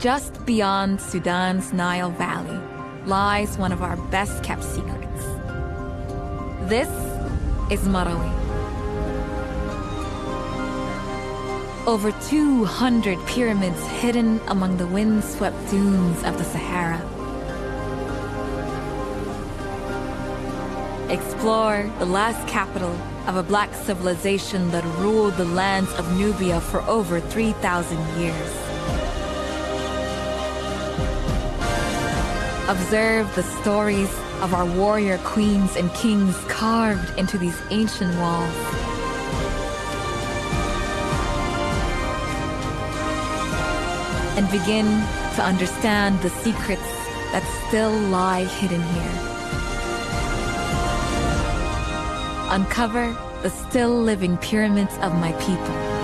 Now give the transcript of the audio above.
Just beyond Sudan's Nile Valley lies one of our best kept secrets. This is Marawi. Over 200 pyramids hidden among the windswept dunes of the Sahara. Explore the last capital of a black civilization that ruled the lands of Nubia for over 3,000 years. Observe the stories of our warrior queens and kings carved into these ancient walls. And begin to understand the secrets that still lie hidden here. Uncover the still living pyramids of my people.